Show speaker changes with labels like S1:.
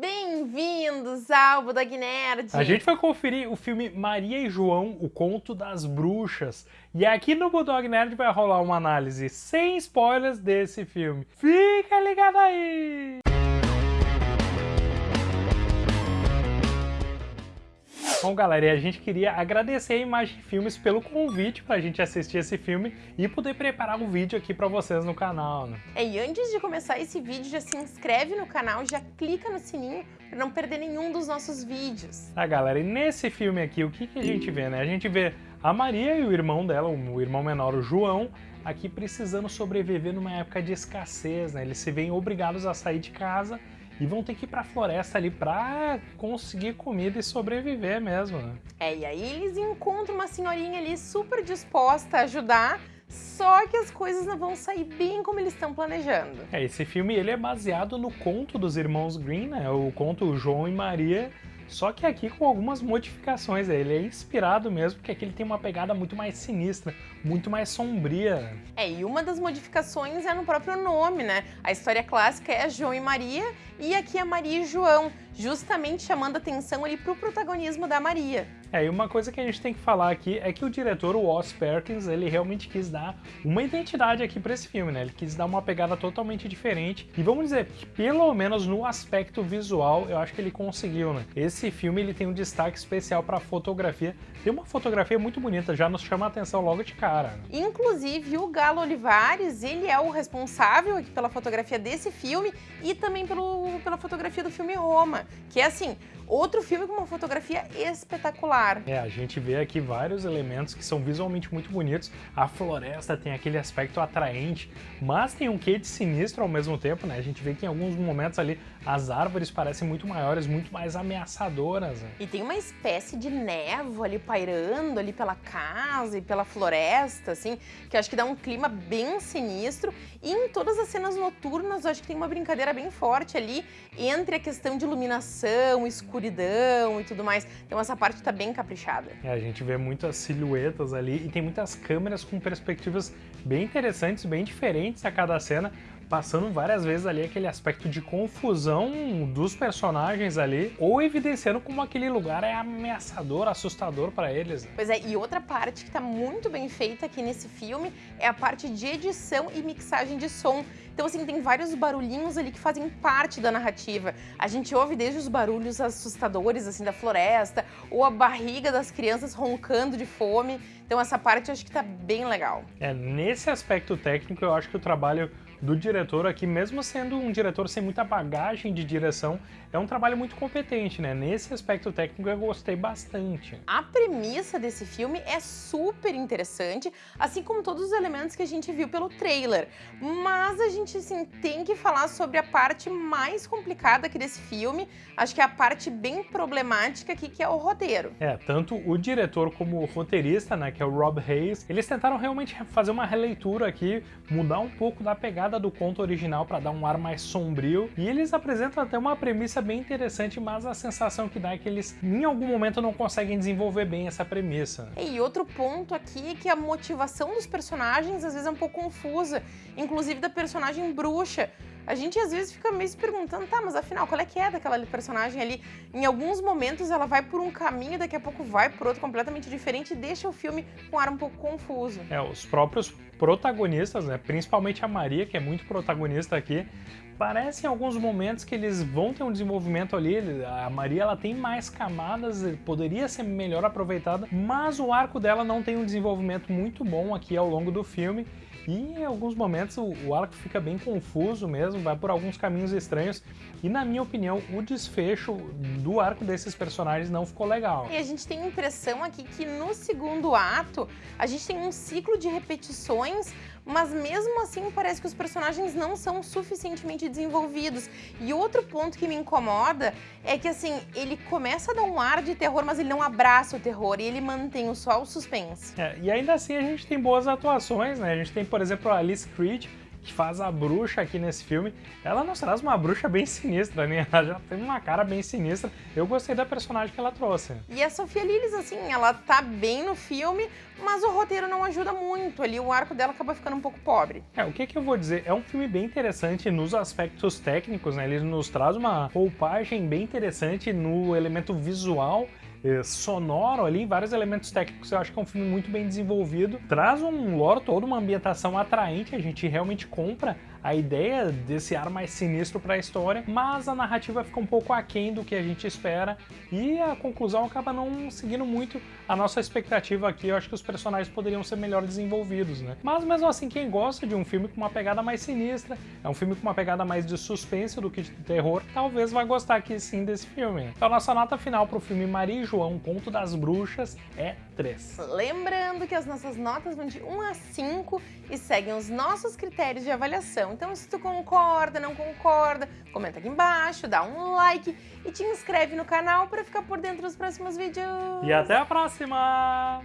S1: Bem-vindos ao Budog Nerd!
S2: A gente vai conferir o filme Maria e João, o Conto das Bruxas. E aqui no Bulldog Nerd vai rolar uma análise sem spoilers desse filme. Fica ligado aí! Bom, galera, e a gente queria agradecer a Imagem Filmes pelo convite para a gente assistir esse filme e poder preparar um vídeo aqui para vocês no canal, né?
S1: É, e antes de começar esse vídeo, já se inscreve no canal, já clica no sininho para não perder nenhum dos nossos vídeos.
S2: Tá, galera, e nesse filme aqui, o que, que a gente vê, né? A gente vê a Maria e o irmão dela, o irmão menor, o João, aqui precisando sobreviver numa época de escassez, né? Eles se veem obrigados a sair de casa e vão ter que ir pra floresta ali pra conseguir comida e sobreviver mesmo, né?
S1: É, e aí eles encontram uma senhorinha ali super disposta a ajudar, só que as coisas não vão sair bem como eles estão planejando.
S2: É, esse filme ele é baseado no conto dos irmãos Green, né? O conto João e Maria, só que aqui com algumas modificações, ele é inspirado mesmo, porque aqui ele tem uma pegada muito mais sinistra, muito mais sombria.
S1: É, e uma das modificações é no próprio nome, né? A história clássica é João e Maria, e aqui é Maria e João, justamente chamando atenção ali pro protagonismo da Maria.
S2: É, e uma coisa que a gente tem que falar aqui é que o diretor, o Oz Perkins, ele realmente quis dar uma identidade aqui para esse filme, né? Ele quis dar uma pegada totalmente diferente. E vamos dizer pelo menos no aspecto visual, eu acho que ele conseguiu, né? Esse filme, ele tem um destaque especial para fotografia. Tem uma fotografia muito bonita, já nos chama a atenção logo de cara. Né?
S1: Inclusive, o Galo Olivares, ele é o responsável aqui pela fotografia desse filme e também pelo, pela fotografia do filme Roma, que é assim, outro filme com uma fotografia espetacular.
S2: É, a gente vê aqui vários elementos que são visualmente muito bonitos. A floresta tem aquele aspecto atraente, mas tem um quê de sinistro ao mesmo tempo, né? A gente vê que em alguns momentos ali as árvores parecem muito maiores, muito mais ameaçadoras. Né?
S1: E tem uma espécie de névoa ali pairando ali pela casa e pela floresta, assim, que acho que dá um clima bem sinistro. E em todas as cenas noturnas, eu acho que tem uma brincadeira bem forte ali entre a questão de iluminação, escuridão e tudo mais. Então essa parte tá bem caprichada.
S2: É, a gente vê muitas silhuetas ali e tem muitas câmeras com perspectivas bem interessantes, bem diferentes a cada cena passando várias vezes ali aquele aspecto de confusão dos personagens ali, ou evidenciando como aquele lugar é ameaçador, assustador para eles. Né?
S1: Pois é, e outra parte que tá muito bem feita aqui nesse filme é a parte de edição e mixagem de som. Então, assim, tem vários barulhinhos ali que fazem parte da narrativa. A gente ouve desde os barulhos assustadores, assim, da floresta, ou a barriga das crianças roncando de fome. Então, essa parte eu acho que tá bem legal.
S2: É, nesse aspecto técnico, eu acho que o trabalho do diretor aqui, mesmo sendo um diretor sem muita bagagem de direção, é um trabalho muito competente, né? Nesse aspecto técnico eu gostei bastante.
S1: A premissa desse filme é super interessante, assim como todos os elementos que a gente viu pelo trailer. Mas a gente, assim, tem que falar sobre a parte mais complicada aqui desse filme, acho que é a parte bem problemática aqui, que é o roteiro.
S2: É, tanto o diretor como o roteirista, né, que é o Rob Hayes, eles tentaram realmente fazer uma releitura aqui, mudar um pouco da pegada do conto original para dar um ar mais sombrio, e eles apresentam até uma premissa bem interessante, mas a sensação que dá é que eles em algum momento não conseguem desenvolver bem essa premissa.
S1: E outro ponto aqui é que a motivação dos personagens às vezes é um pouco confusa, inclusive da personagem bruxa a gente às vezes fica meio se perguntando, tá, mas afinal, qual é que é daquela personagem ali? Em alguns momentos ela vai por um caminho, daqui a pouco vai por outro completamente diferente e deixa o filme com um ar um pouco confuso.
S2: É, os próprios protagonistas, né, principalmente a Maria, que é muito protagonista aqui, parece em alguns momentos que eles vão ter um desenvolvimento ali, a Maria ela tem mais camadas, poderia ser melhor aproveitada, mas o arco dela não tem um desenvolvimento muito bom aqui ao longo do filme e em alguns momentos o, o arco fica bem confuso mesmo, vai por alguns caminhos estranhos. E na minha opinião, o desfecho do arco desses personagens não ficou legal.
S1: E a gente tem a impressão aqui que no segundo ato, a gente tem um ciclo de repetições mas mesmo assim parece que os personagens não são suficientemente desenvolvidos. E outro ponto que me incomoda é que assim, ele começa a dar um ar de terror, mas ele não abraça o terror e ele mantém só o suspense.
S2: É, e ainda assim a gente tem boas atuações, né? A gente tem, por exemplo, a Alice Creed, que faz a bruxa aqui nesse filme, ela nos traz uma bruxa bem sinistra, né? Ela já tem uma cara bem sinistra. Eu gostei da personagem que ela trouxe.
S1: E a Sofia Lillis, assim, ela tá bem no filme, mas o roteiro não ajuda muito ali, o arco dela acaba ficando um pouco pobre.
S2: É, o que que eu vou dizer? É um filme bem interessante nos aspectos técnicos, né? Ele nos traz uma roupagem bem interessante no elemento visual sonoro ali, vários elementos técnicos. Eu acho que é um filme muito bem desenvolvido. Traz um lore todo, uma ambientação atraente, a gente realmente compra a ideia desse ar mais sinistro para a história, mas a narrativa fica um pouco aquém do que a gente espera e a conclusão acaba não seguindo muito a nossa expectativa aqui. Eu acho que os personagens poderiam ser melhor desenvolvidos, né? Mas mesmo assim, quem gosta de um filme com uma pegada mais sinistra, é um filme com uma pegada mais de suspense do que de terror, talvez vai gostar aqui sim desse filme. Então, nossa nota final para o filme Maria e João, Conto das Bruxas, é 3.
S1: Lembrando que as nossas notas vão de 1 a 5 e seguem os nossos critérios de avaliação. Então, se tu concorda, não concorda, comenta aqui embaixo, dá um like e te inscreve no canal para ficar por dentro dos próximos vídeos.
S2: E até a próxima!